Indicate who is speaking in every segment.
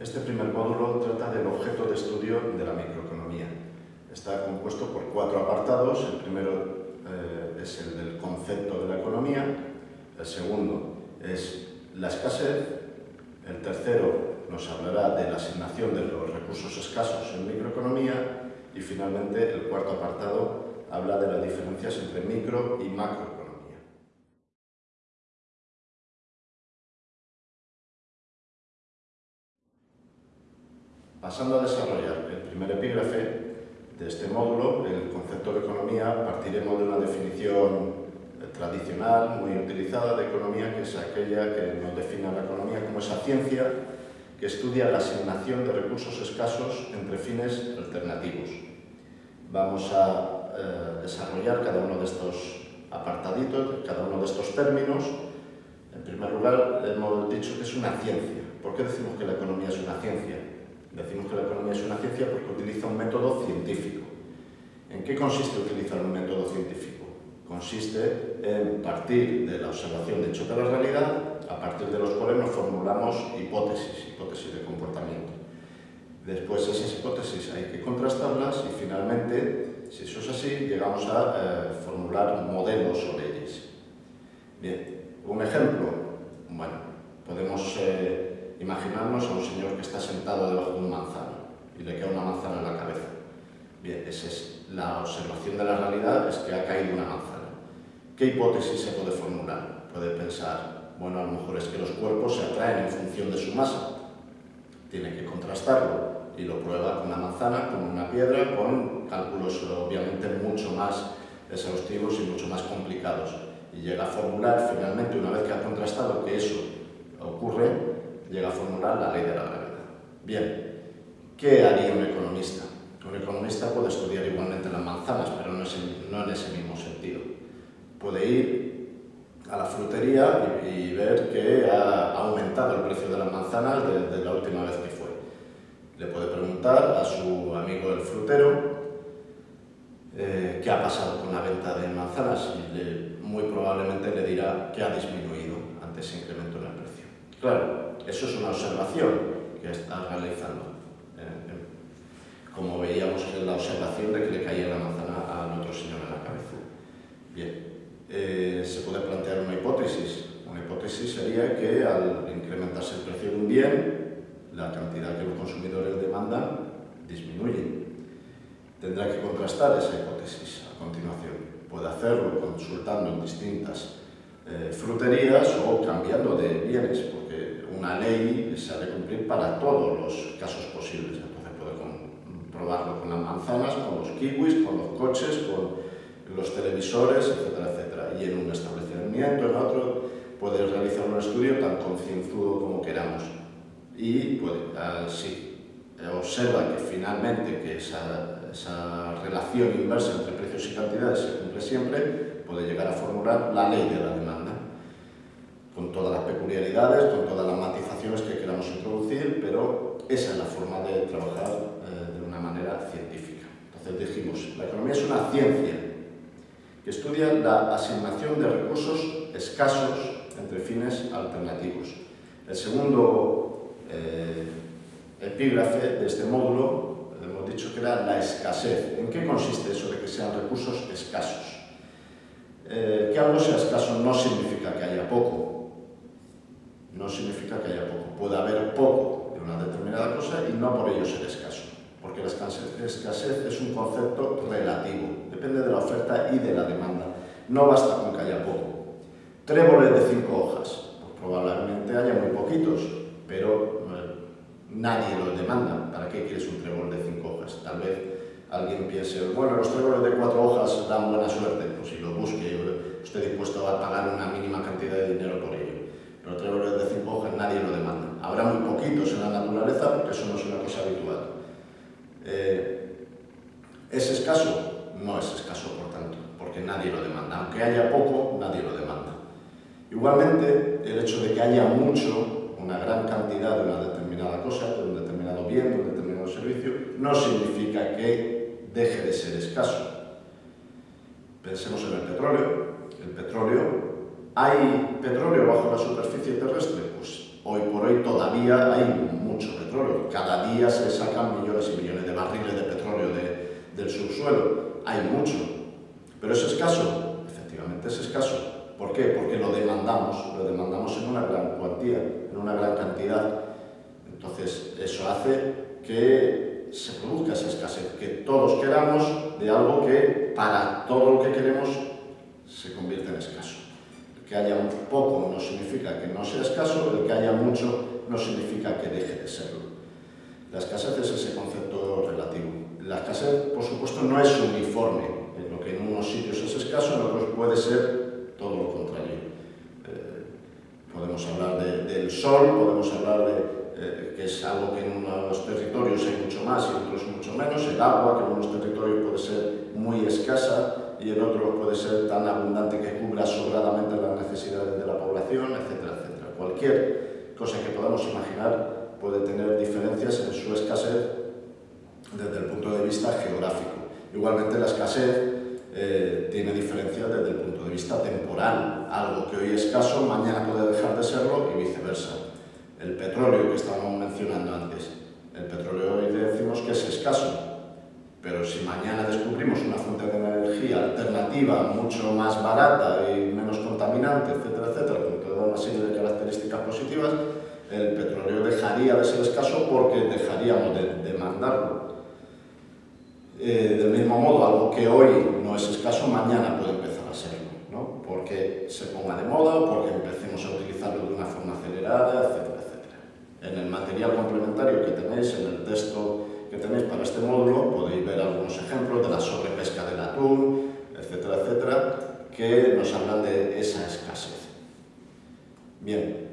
Speaker 1: Este primer módulo trata del objeto de estudio de la microeconomía. Está compuesto por cuatro apartados. El primero eh, es el del concepto de la economía, el segundo es la escasez, el tercero nos hablará de la asignación de los recursos escasos en microeconomía y finalmente el cuarto apartado habla de las diferencias entre micro y macroeconomía. Pasando a desarrollar el primer epígrafe de este módulo, el concepto de economía, partiremos de una definición tradicional, muy utilizada de economía, que es aquella que nos define la economía como esa ciencia que estudia la asignación de recursos escasos entre fines alternativos. Vamos a eh, desarrollar cada uno de estos apartaditos, cada uno de estos términos. En primer lugar, hemos dicho que es una ciencia. ¿Por qué decimos que la economía es una ciencia? Decimos que la economía es una ciencia porque utiliza un método científico. ¿En qué consiste utilizar un método científico? Consiste en partir de la observación de hecho de la realidad, a partir de los cuales nos formulamos hipótesis, hipótesis de comportamiento. Después esas hipótesis hay que contrastarlas y finalmente, si eso es así, llegamos a eh, formular modelos sobre ellas. Bien, un ejemplo, Imaginarnos a un señor que está sentado debajo de un manzano y le queda una manzana en la cabeza. Bien, esa es la observación de la realidad, es que ha caído una manzana. ¿Qué hipótesis se puede formular? Puede pensar, bueno, a lo mejor es que los cuerpos se atraen en función de su masa. Tiene que contrastarlo y lo prueba con una manzana, con una piedra, con cálculos obviamente mucho más exhaustivos y mucho más complicados. Y llega a formular finalmente, una vez que ha contrastado que eso ocurre, llega a formular la ley de la gravedad. Bien, ¿qué haría un economista? Un economista puede estudiar igualmente las manzanas, pero no, en ese mismo sentido. Puede ir a la frutería y, ver que ha aumentado el precio de las manzanas desde la última vez que fue. Le puede preguntar a su amigo el frutero eh, qué ha pasado con la venta de manzanas y muy probablemente le dirá que ha disminuido ante ese incremento en el precio. Claro, eso es una observación que está realizando. Eh, eh, como veíamos en la observación de que le caía la manzana al otro señor en la cabeza. Bien, eh, se puede plantear una hipótesis. Una hipótesis sería que al incrementarse el precio de un bien, la cantidad que los consumidores demandan disminuye. Tendrá que contrastar esa hipótesis a continuación. Puede hacerlo consultando en distintas fruterías o cambiando de bienes, una ley se ha de cumplir para todos los casos posibles. Entonces puede probarlo con las manzanas, con los kiwis, con los coches, con los televisores, etcétera, etcétera. Y en un establecimiento, en otro, puede realizar un estudio tan concienzudo como queramos. Y puede, si observa que finalmente que esa, esa relación inversa entre precios y cantidades se cumple siempre, puede llegar a formular la ley de la con todas las peculiaridades, con todas las matizaciones que queramos introducir, pero esa es la forma de trabajar eh, de una manera científica. Entonces dijimos, la economía es una ciencia que estudia la asignación de recursos escasos entre fines alternativos. El segundo eh, epígrafe de este módulo, hemos dicho que era la escasez. ¿En qué consiste eso de que sean recursos escasos? Eh, que algo sea escaso no significa que haya poco, no significa que haya poco. Puede haber poco de una determinada cosa y no por ello ser escaso, porque la escasez es un concepto relativo, depende de la oferta y de la demanda. No basta con que haya poco. Tréboles de cinco hojas, pues probablemente haya muy poquitos, pero eh, nadie los demanda. ¿Para qué quieres un trébol de cinco hojas? Tal vez alguien piense, bueno, los tréboles de cuatro hojas dan buena suerte, pues si lo busque, estoy dispuesto a pagar una mínima cantidad de dinero por ello pero tréboles de cinco hojas nadie lo demanda. Habrá muy poquitos en la naturaleza porque eso no es una cosa habitual. Eh, ¿Es escaso? No es escaso, por tanto, porque nadie lo demanda. Aunque haya poco, nadie lo demanda. Igualmente, el hecho de que haya mucho, una gran cantidad de una determinada cosa, de un determinado bien, de un determinado servicio, no significa que deje de ser escaso. Pensemos en el petróleo. El petróleo ¿Hay petróleo bajo la superficie terrestre? Pues hoy por hoy todavía hay mucho petróleo. Cada día se sacan millones y millones de barriles de petróleo del subsuelo. Hay mucho. ¿Pero es escaso? Efectivamente es escaso. ¿Por qué? Porque lo demandamos, lo demandamos en una gran cuantía, en una gran cantidad. Entonces, eso hace que se produzca esa escasez, que todos queramos de algo que para todo lo que queremos se convierte en escaso. que haya un poco no significa que no sea escaso, el que haya mucho no significa que deje de serlo. La escasez es ese concepto relativo. La escasez, por supuesto, no es uniforme. En lo que en unos sitios es escaso, en otros puede ser todo lo contrario. Eh, podemos hablar de, del sol, podemos hablar de eh, que es algo que en unos territorios hay mucho más y en otros mucho menos. El agua, que en unos territorios puede ser muy escasa y en otros puede ser tan abundante que cubra sobradamente las necesidades de la población, etcétera, etcétera. Cualquier cosa que podamos imaginar puede tener diferencias en su escasez desde el punto de vista geográfico. Igualmente la escasez eh, tiene diferencias desde el punto de vista temporal. Algo que hoy es escaso, mañana puede dejar de serlo y viceversa. El petróleo que estábamos mencionando antes, el petróleo hoy decimos que es escaso, pero si mañana descubrimos una fuente de energía alternativa mucho más barata y menos contaminante, etcétera, etcétera, con toda una serie de características positivas, el petróleo dejaría de ser escaso porque dejaríamos de demandarlo. Eh, del mismo modo, algo que hoy no es escaso, mañana puede empezar a serlo, ¿no? porque se ponga de moda o porque empecemos a utilizarlo de una forma acelerada, etcétera, etcétera. En el material complementario que tenéis, en el texto que tenéis para este módulo, podéis ver algunos ejemplos de la sobrepesca del atún, etcétera, etcétera, que nos hablan de esa escasez. Bien,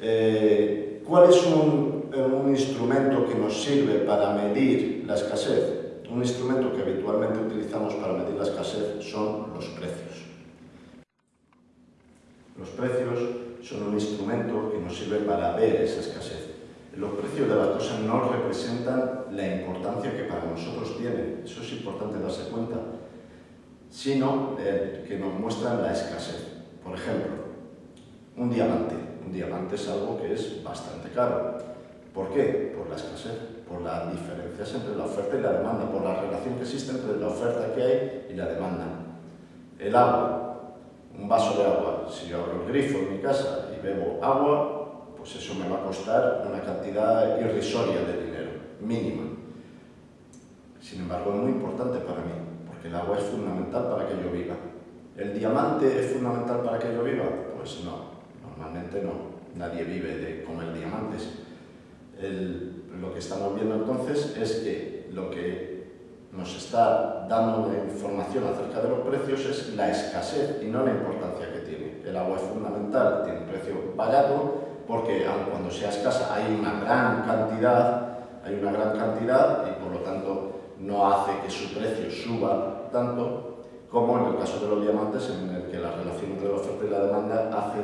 Speaker 1: eh, ¿cuál es un, un instrumento que nos sirve para medir la escasez? Un instrumento que habitualmente utilizamos para medir la escasez son los precios. Los precios son un instrumento que nos sirve para ver esa escasez. Los precios de las cosas no representan la importancia que para nosotros tienen, eso es importante darse cuenta, sino que nos muestran la escasez. Por ejemplo, un diamante. Un diamante es algo que es bastante caro. ¿Por qué? Por la escasez por las diferencias entre la oferta y la demanda, por la relación que existe entre la oferta que hay y la demanda. El agua, un vaso de agua, si yo abro el grifo en mi casa y bebo agua, pues eso me va a costar una cantidad irrisoria de dinero, mínima. Sin embargo, es muy importante para mí, porque el agua es fundamental para que yo viva. ¿El diamante es fundamental para que yo viva? Pues no, normalmente no. Nadie vive de comer diamantes. Lo que estamos viendo entonces es que lo que nos está dando información acerca de los precios es la escasez y no la importancia que tiene. El agua es fundamental, tiene un precio barato, porque aun cuando sea escasa hay una gran cantidad, hay una gran cantidad y por lo tanto no hace que su precio suba tanto como en el caso de los diamantes en el que la relación entre la oferta y la demanda hace,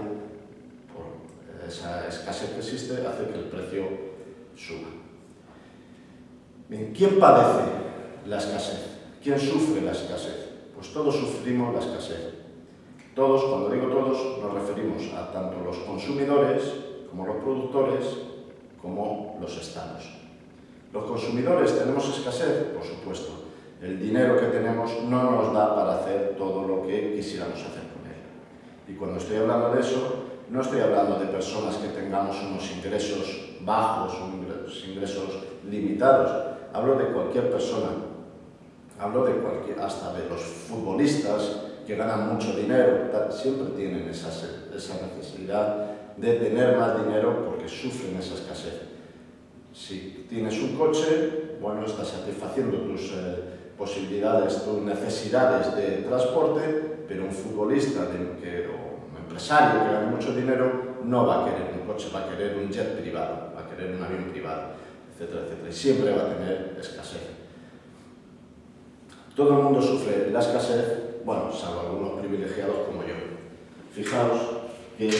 Speaker 1: por esa escasez que existe, hace que el precio suba. ¿quién padece la escasez? ¿Quién sufre la escasez? Pues todos sufrimos la escasez. Todos, cuando digo todos, nos referimos a tanto los consumidores, como los productores, como los estados. Los consumidores tenemos escasez, por supuesto. El dinero que tenemos no nos da para hacer todo lo que quisiéramos hacer con él. Y cuando estoy hablando de eso, no estoy hablando de personas que tengamos unos ingresos bajos, unos ingresos limitados, hablo de cualquier persona, hablo de cualquier, hasta de los futbolistas que ganan mucho dinero, siempre tienen esa, esa necesidad de tener más dinero porque sufren esa escasez. Si tienes un coche, bueno, estás satisfaciendo tus eh, posibilidades, tus necesidades de transporte, pero un futbolista que, o un empresario que gana mucho dinero no va a querer un coche, va a querer un jet privado, va a querer un avión privado etcétera, etcétera. Y siempre va a tener escasez. Todo el mundo sufre la escasez, bueno, salvo algunos privilegiados como yo. Fijaos que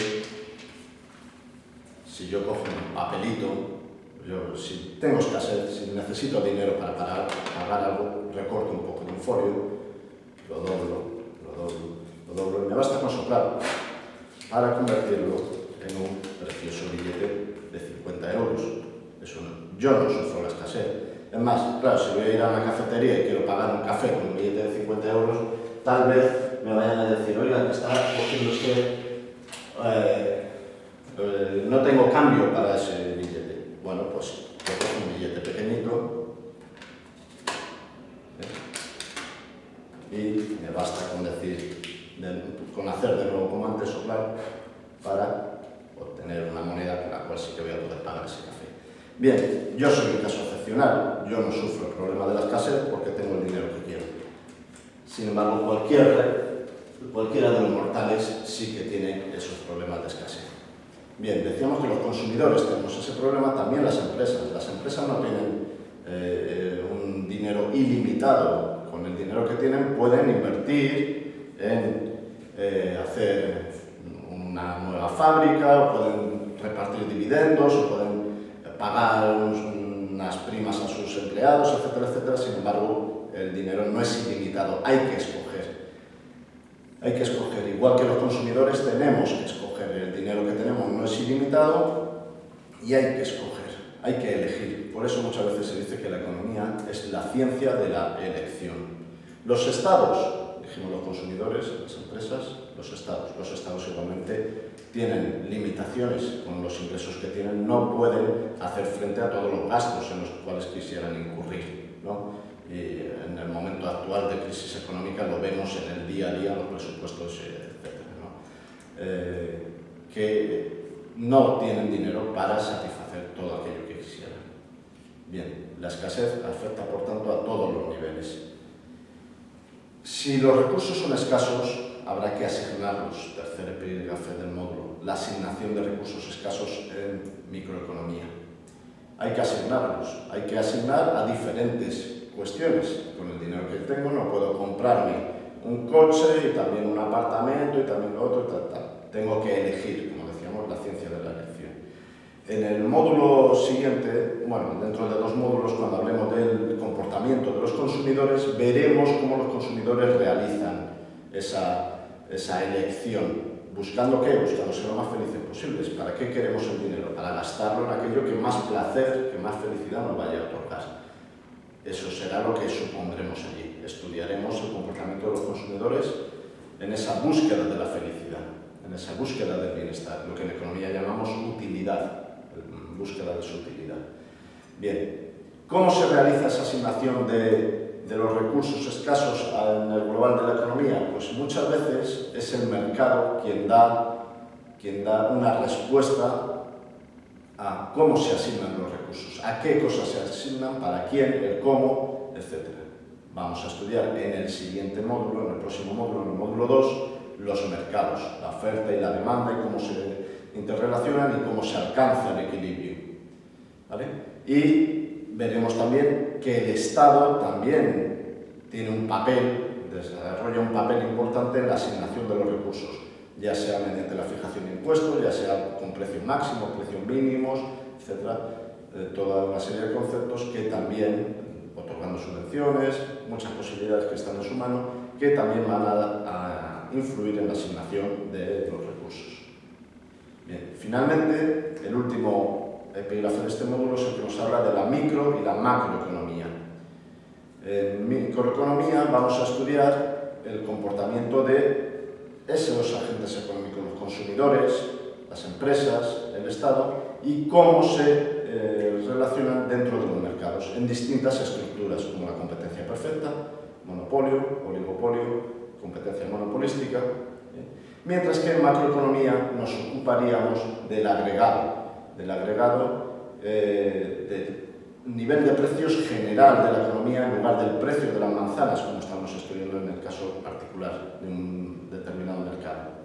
Speaker 1: si yo cojo un papelito, yo, si tengo escasez, si necesito dinero para pagar, algo, recorto un poco de un folio, lo doblo, lo doblo, lo doblo, y me basta con soplar para convertirlo en un precioso billete de 50 euros. Eso yo no sufro la escasez. Es más, claro, si voy a ir a una cafetería y quiero pagar un café con un billete de 50 euros, tal vez me vayan a decir, oiga, está cogiendo usted, eh, eh, no tengo cambio para ese billete. Bueno, pues cojo un billete pequeñito ¿eh? y me basta con decir, con hacer de nuevo como antes, soplar, para obtener una moneda con la cual sí que voy a poder pagar ese café. Bien, yo soy un caso excepcional, yo no sufro el problema de la escasez porque tengo el dinero que quiero. Sin embargo, cualquier, cualquiera de los mortales sí que tiene esos problemas de escasez. Bien, decíamos que los consumidores tenemos ese problema, también las empresas. Las empresas no tienen eh, un dinero ilimitado. Con el dinero que tienen pueden invertir en eh, hacer una nueva fábrica, o pueden repartir dividendos, o pueden pagar unas primas a sus empleados, etcétera, etcétera. Sin embargo, el dinero no es ilimitado, hay que escoger. Hay que escoger, igual que los consumidores tenemos que escoger, el dinero que tenemos no es ilimitado y hay que escoger, hay que elegir. Por eso muchas veces se dice que la economía es la ciencia de la elección. Los estados, dijimos los consumidores, las empresas, los estados. Los estados igualmente tienen limitaciones con los ingresos que tienen, no pueden hacer frente a todos los gastos en los cuales quisieran incurrir. ¿no? Y en el momento actual de crisis económica lo vemos en el día a día, los presupuestos, etc. Eh, que no tienen dinero para satisfacer todo aquello que quisieran. Bien, la escasez afecta por tanto a todos los niveles. Si los recursos son escasos, habrá que asignarlos, tercer epígrafe del módulo, la asignación de recursos escasos en microeconomía. Hay que asignarlos, hay que asignar a diferentes cuestiones. Con el dinero que tengo no puedo comprarme un coche y también un apartamento y también otro y tal, tal. Tengo que elegir, como decíamos, la ciencia de la elección. En el módulo siguiente, bueno, dentro de los módulos, cuando hablemos del comportamiento de los consumidores, veremos cómo los consumidores realizan esa esa elección. ¿Buscando qué? Buscando ser lo más felices posibles. ¿Para qué queremos el dinero? Para gastarlo en aquello que más placer, que más felicidad nos vaya a otorgar. Eso será lo que supondremos allí. Estudiaremos el comportamiento de los consumidores en esa búsqueda de la felicidad, en esa búsqueda del bienestar, lo que en economía llamamos utilidad, búsqueda de su utilidad. Bien, ¿cómo se realiza esa asignación de los recursos escasos en el global de la economía? Pues muchas veces es el mercado quien da, quien da una respuesta a cómo se asignan los recursos, a qué cosas se asignan, para quién, el cómo, etc. Vamos a estudiar en el siguiente módulo, en el próximo módulo, en el módulo 2, los mercados, la oferta y la demanda y cómo se interrelacionan y cómo se alcanza el equilibrio. ¿Vale? Y veremos también que el Estado también tiene un papel, desarrolla un papel importante en la asignación de los recursos, ya sea mediante la fijación de impuestos, ya sea con precios máximos, precios mínimos, etc. toda una serie de conceptos que también, otorgando subvenciones, muchas posibilidades que están en su mano, que también van a, a influir en la asignación de los. Finalmente, el último epígrafe de este módulo es el que nos habla de la micro y la macroeconomía. En microeconomía vamos a estudiar el comportamiento de esos agentes económicos, los consumidores, las empresas, el Estado, y cómo se eh, relacionan dentro de los mercados, en distintas estructuras, como la competencia perfecta, monopolio, oligopolio, competencia monopolística, mientras que en macroeconomía nos ocuparíamos del agregado, del agregado eh, del nivel de precios general de la economía en lugar del precio de las manzanas, como estamos estudiando en el caso particular de un determinado mercado.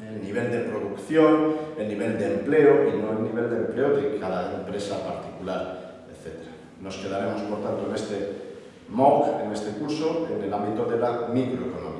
Speaker 1: El nivel de producción, el nivel de empleo y no el nivel de empleo de cada empresa particular, etc. Nos quedaremos, por tanto, en este MOOC, en este curso, en el ámbito de la microeconomía.